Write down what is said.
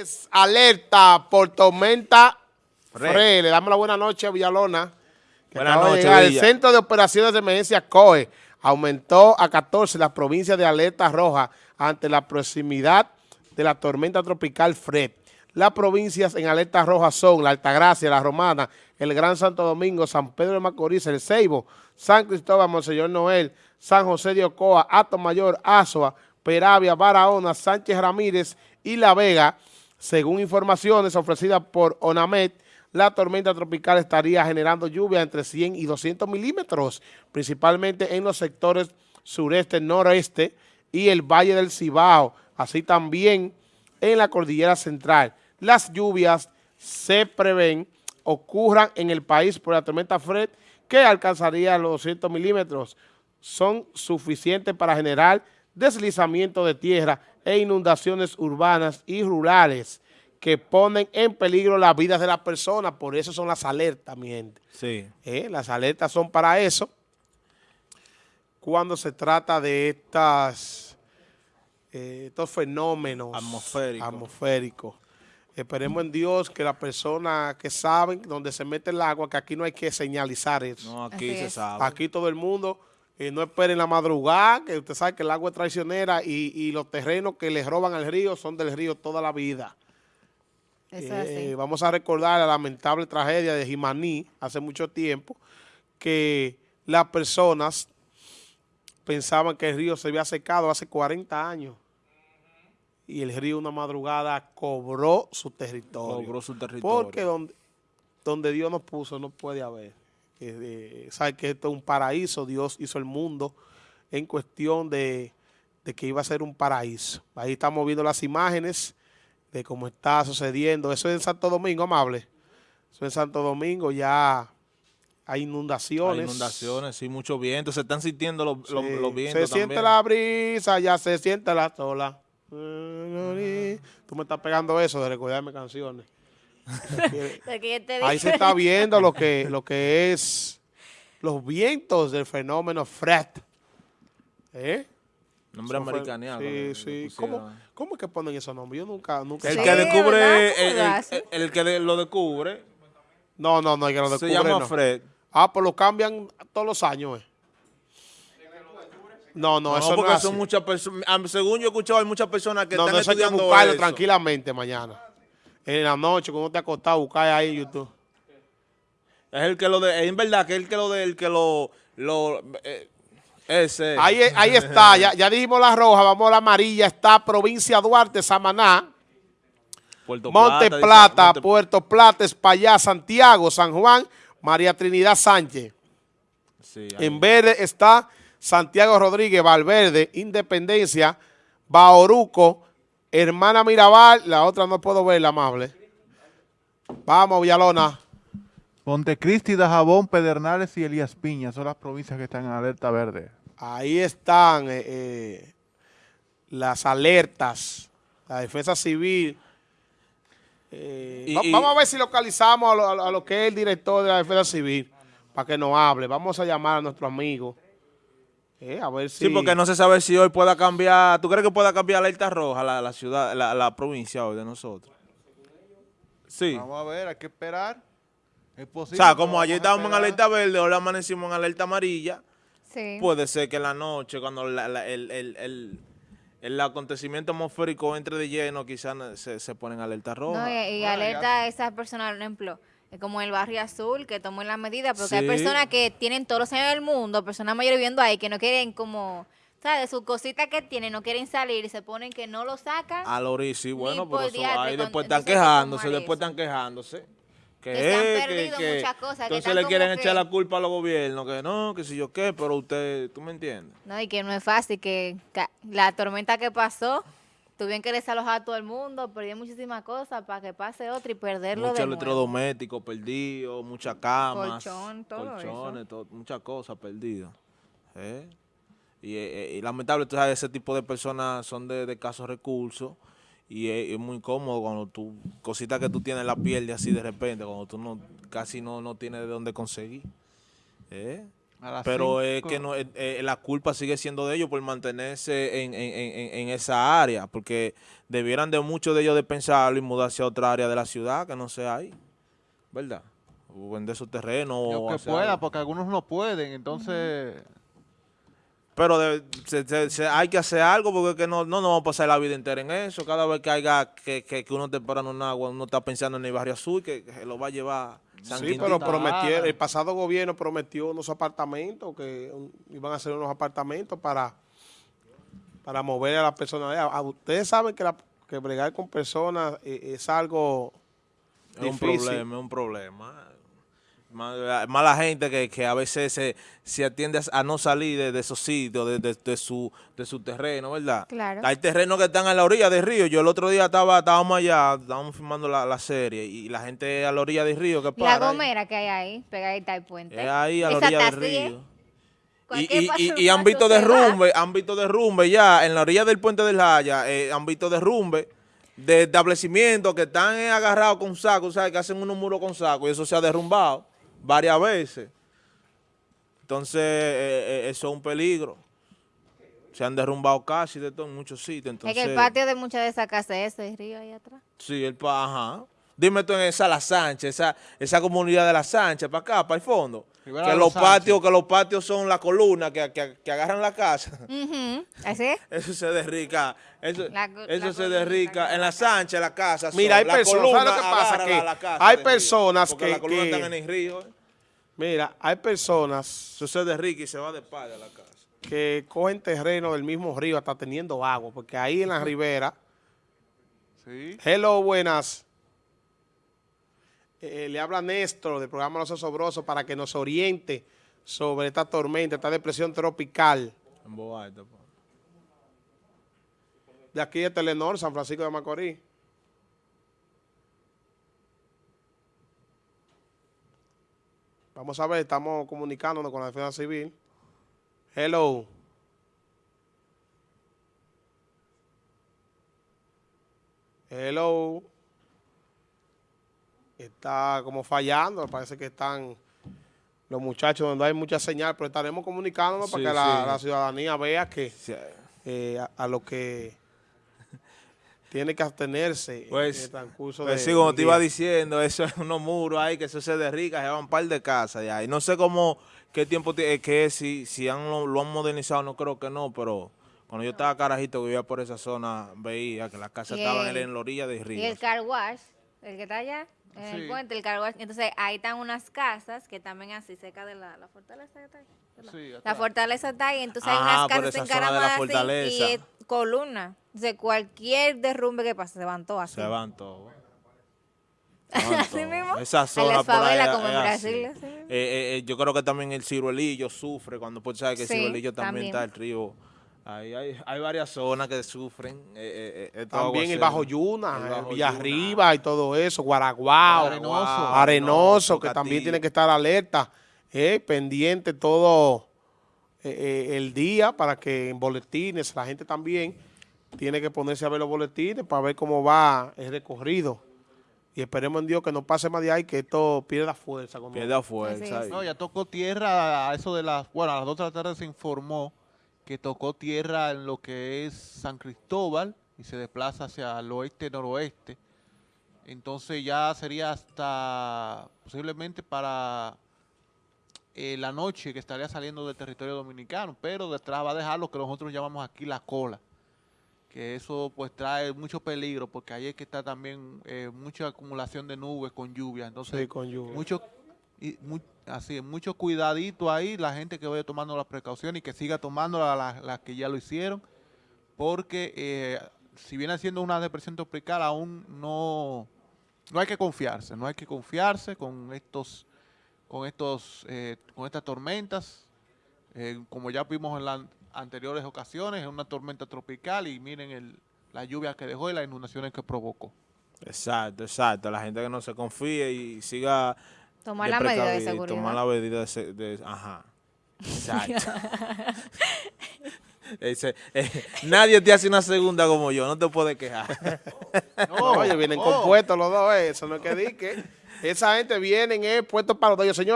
Es alerta por tormenta Fre. Le damos la buena noche a Villalona. Buenas noches, El Centro de Operaciones de Emergencia COE aumentó a 14 las provincias de alerta roja ante la proximidad de la tormenta tropical Fred. Las provincias en alerta roja son la Altagracia, la Romana, el Gran Santo Domingo, San Pedro de Macorís, el Ceibo, San Cristóbal, Monseñor Noel, San José de Ocoa, Ato Mayor, Azua, Peravia, Barahona, Sánchez Ramírez y La Vega. Según informaciones ofrecidas por ONAMED, la tormenta tropical estaría generando lluvia entre 100 y 200 milímetros, principalmente en los sectores sureste, noreste y el Valle del Cibao, así también en la Cordillera Central. Las lluvias se prevén ocurran en el país por la tormenta Fred, que alcanzaría los 200 milímetros. Son suficientes para generar deslizamiento de tierra e inundaciones urbanas y rurales que ponen en peligro las vidas de las personas. Por eso son las alertas, mi gente. Sí. Eh, las alertas son para eso. Cuando se trata de estas, eh, estos fenómenos atmosféricos. Esperemos en Dios que las personas que saben dónde se mete el agua, que aquí no hay que señalizar eso. No, aquí se sabe. Aquí todo el mundo y no esperen la madrugada, que usted sabe que el agua es traicionera y, los terrenos que les roban al río son del río toda la vida. Eh, vamos a recordar la lamentable tragedia de Jimaní hace mucho tiempo, que las personas pensaban que el río se había secado hace 40 años y el río una madrugada cobró su territorio. Cobró su territorio. Porque donde, donde Dios nos puso no puede haber que sabe que esto es un paraíso, Dios hizo el mundo en cuestión de, que iba a ser un paraíso. Ahí estamos viendo las imágenes de cómo está sucediendo. Eso es en Santo Domingo, amable. Eso en Santo Domingo ya hay inundaciones. Hay inundaciones, sí, mucho viento. Se están sintiendo los, vientos Se siente la brisa, ya se siente la sola. Tú me estás pegando eso de recordarme canciones. Ahí se está viendo lo que, lo que es los vientos del fenómeno Fred. ¿Eh? Nombre americano. Sí, sí. ¿Cómo, ¿Cómo, es que ponen esos nombres? Yo nunca... nunca el que descubre, el, que lo descubre... No, no, no, el que lo descubre Se llama Fred. Ah, pues lo cambian todos los años, eh. No, no, eso porque no son muchas personas, según yo he escuchado, hay muchas personas que están estudiando hay que buscarlo tranquilamente mañana en la noche, cuando te acostado, buscar ahí en YouTube. Es el que lo de, es verdad que es el que lo de, el que lo, lo eh, ese. Ahí, ahí está, ya, ya dijimos la roja, vamos a la amarilla, está provincia Duarte, Samaná, Puerto Monte Plata, Puerto Plata, España, Santiago, San Juan, María Trinidad Sánchez. en verde está Santiago Rodríguez, Valverde, Independencia, Baoruco, Hermana Mirabal, la otra no puedo ver, la amable. Vamos, Villalona. Montecristi, Dajabón, Pedernales y Elías Piña son las provincias que están en alerta verde. Ahí están eh, eh, las alertas, la defensa civil. Eh, vamos a ver si localizamos a lo, que es el director de la defensa civil para que nos hable. Vamos a llamar a nuestro amigo. Eh, sí, porque no se sabe si hoy pueda cambiar. ¿Tú crees que pueda cambiar la alerta roja la, la ciudad, la, la, provincia hoy de nosotros? Sí. Vamos a ver, hay que esperar. Es posible. O sea, como ayer estábamos en alerta verde, hoy amanecimos en alerta amarilla. Sí. Puede ser que en la noche, cuando el, el, el, acontecimiento atmosférico entre de lleno, quizás se, se pone en alerta roja. No, y, alerta a esas personas, por ejemplo como el barrio azul, que tomó la medida, porque hay personas que tienen todos los años del mundo, personas mayores viviendo ahí, que no quieren como, ¿sabes? Sus cositas que tienen, no quieren salir y se ponen que no lo sacan. A Lori, sí, bueno, pero eso, ahí después están quejándose, después están quejándose. Que, se han perdido muchas cosas. Entonces le quieren echar la culpa a los gobiernos, que no, que si yo qué, pero usted, ¿tú me entiendes? No, y que no es fácil, que la tormenta que pasó Tuvieron que desalojar a todo el mundo, perdieron muchísimas cosas para que pase otro y perderlo Muchos electrodomésticos perdidos, muchas camas, Colchón, todo colchones, muchas cosas perdidas. ¿eh? Eh, y, lamentable, tú sabes, ese tipo de personas son de, de escasos recursos y es, muy cómodo cuando tú, cositas que tú tienes la piel de así de repente, cuando tú no casi no, no tienes de dónde conseguir. ¿eh? Pero es que no, eh, eh, la culpa sigue siendo de ellos por mantenerse en, en- en- en esa área, porque debieran de muchos de ellos de pensarlo y mudarse a otra área de la ciudad que no sea ahí, ¿verdad? O vender su terreno. Lo o que pueda, algo. porque algunos no pueden, entonces... Pero de- se- se- se- hay que hacer algo porque que no, no nos vamos a pasar la vida entera en eso. Cada vez que haya que, que, que uno esté parando en agua, uno está pensando en el barrio azul que, que lo va a llevar San Sí, pero prometieron, el pasado gobierno prometió unos apartamentos, que un- iban a hacer unos apartamentos para, para mover a las personas. allá. Ah, Ustedes saben que, la, que bregar con personas eh, es algo Es un problema, es un problema. Más, más la gente que, que a veces se, se atiende a, no salir de, de esos sitios, de, de- de su, de su terreno, ¿verdad? Claro. Hay terrenos que están a la orilla del río. Yo el otro día estaba estábamos allá, estábamos filmando la, la serie y la gente a la orilla del río que La para. ahí. Gomera que hay ahí, pegadita al puente. Es ahí a la Esa orilla del ¿eh? río. Y, y- paso- y- y han visto derrumbe, han visto derrumbe ya en la orilla del puente del Jaya, eh, han visto derrumbe de establecimientos que están agarrados con sacos, ¿sabes? Que hacen unos muros con sacos y eso se ha derrumbado varias veces. Entonces, eh, eh, eso es un peligro. Se han derrumbado casi de todo en muchos sitios. Entonces, Es que el patio de muchas de esas casas es ese río ahí atrás. Sí, el pa, ajá. Dime tú en esa La Sánchez, esa, esa comunidad de La Sánchez, para acá, para el fondo. Rivera Que los Sánchez. patios, que los patios son la columna que, que, que agarran la casa. Ujú, ¿Así es? Eso se derrica, eso, La eso la se columna derrica que en la Sánchez, la casa. son- Mira, hay la personas, columna ¿sabes lo que pasa? Que la- la hay personas porque que- las columnas que- están en el río. eh. Mira, hay personas Eso se derrica y se va de espalda a la casa. que cogen terreno del mismo río hasta teniendo agua, porque ahí en la ribera, Sí. hello, buenas, Eh, le habla Néstor del programa Los Osobrosos para que nos oriente sobre esta tormenta, esta depresión tropical En pa. de aquí de Telenor, San Francisco de Macorís. Vamos a ver, estamos comunicándonos con la defensa civil. Hello. Hello. Está como fallando, parece que están los muchachos donde hay mucha señal, pero estaremos comunicándonos para Sí, que la, ciudadanía vea que Sí, eh, a, a lo que tiene que abstenerse en Pues, el transcurso pues de sí, como te iba diciendo, eso es unos muros ahí que eso se derrica, se van un par de casas ya. Y no sé cómo, qué tiempo tiene, que es, si, si han, lo, lo han modernizado, no creo que no, pero cuando yo estaba carajito que vivía por esa zona, veía que las casas Y estaban el- en la orilla del Y río. el car wash, el que está allá, en Sí. el puente, el car wash. Entonces, ahí están unas casas que también así, cerca de la, la fortaleza que está ahí. La fortaleza está ahí, entonces hay unas casas encaramadas así y es columna. Entonces, cualquier derrumbe que pase, se van todos así. Se van van Así mismo. Esa En zona las por como en Brasil, así. así mismo. Eh, eh, eh, yo creo que también el ciruelillo sufre cuando pues sabes que el Sí, ciruelillo también, también. está el río. Ahí hay, hay varias zonas que sufren. eh, eh, eh, También el. Bajo Yuna, el Bajo Villarriba y todo eso, Guaraguao, Arenoso. Arenoso, que también tiene que estar alerta, eh, pendiente todo eh, eh, el día para que en boletines la gente también tiene que ponerse a ver los boletines para ver cómo va el recorrido. Y esperemos en Dios que no pase más de ahí, que esto pierda fuerza. Pierde fuerza. No, ya tocó tierra a eso de las, bueno, a las 2 de la tarde se informó que tocó tierra en lo que es San Cristóbal y se desplaza hacia el oeste-noroeste. Entonces ya sería hasta posiblemente para eh, la noche que estaría saliendo del territorio dominicano, pero detrás va a dejar lo que nosotros llamamos aquí la cola, que eso pues trae mucho peligro porque ahí es que está también eh, mucha acumulación de nubes con lluvia, entonces Sí, con lluvia. Y mu- así mucho cuidadito ahí la gente que vaya tomando las precauciones y que siga tomando las la, las que ya lo hicieron porque eh, si viene siendo una depresión tropical aún no no hay que confiarse no hay que confiarse con estos con estos eh, con estas tormentas Eh, como ya vimos en las anteriores ocasiones es una tormenta tropical y miren el, la lluvia que dejó y las inundaciones que provocó Exacto, exacto. La gente que no se confíe y siga... Tomar la medida de seguridad. Tomar la medida de... de- ajá. Exacto. Ese, eh, nadie te hace una segunda como yo, no te puedes quejar. No, oye, vienen oh. compuestos los dos, eh, eso no es que di que esa gente vienen eh, puestos para los dos. Señores,